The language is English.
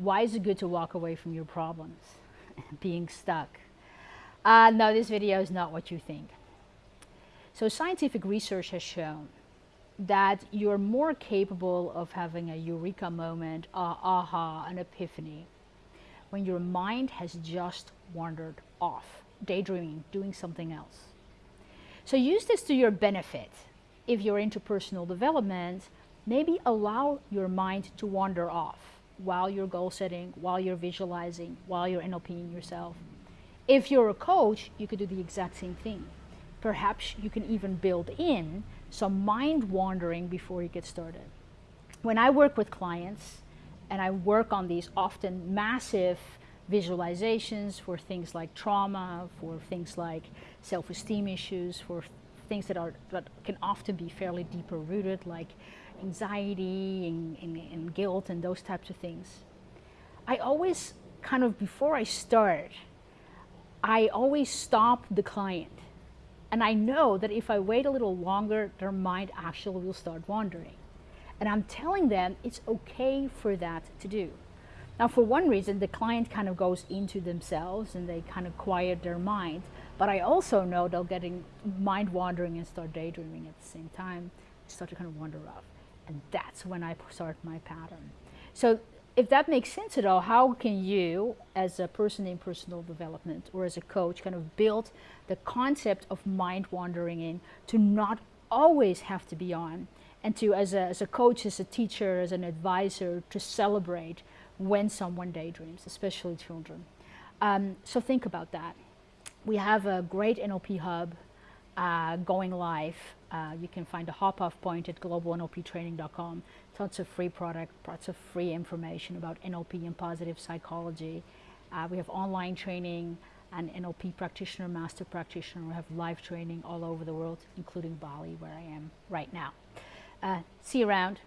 Why is it good to walk away from your problems? Being stuck. Uh, no, this video is not what you think. So scientific research has shown that you're more capable of having a eureka moment, uh, aha, an epiphany, when your mind has just wandered off, daydreaming, doing something else. So use this to your benefit. If you're into personal development, maybe allow your mind to wander off while you're goal setting, while you're visualizing, while you're NLPing yourself. If you're a coach, you could do the exact same thing. Perhaps you can even build in some mind wandering before you get started. When I work with clients and I work on these often massive visualizations for things like trauma, for things like self-esteem issues, for things that are that can often be fairly deeper rooted, like anxiety and, and, and guilt and those types of things. I always kind of before I start, I always stop the client. And I know that if I wait a little longer, their mind actually will start wandering. And I'm telling them it's okay for that to do. Now, for one reason, the client kind of goes into themselves and they kind of quiet their mind. But I also know they'll getting mind wandering and start daydreaming at the same time, start to kind of wander off. And that's when I start my pattern. So if that makes sense at all, how can you, as a person in personal development or as a coach, kind of build the concept of mind wandering in to not always have to be on and to, as a, as a coach, as a teacher, as an advisor, to celebrate when someone daydreams, especially children. Um, so think about that. We have a great NLP hub uh, going live. Uh, you can find a hop-off point at globalnlptraining.com. Tons of free product, lots of free information about NLP and positive psychology. Uh, we have online training, an NLP practitioner, master practitioner. We have live training all over the world, including Bali, where I am right now. Uh, see you around.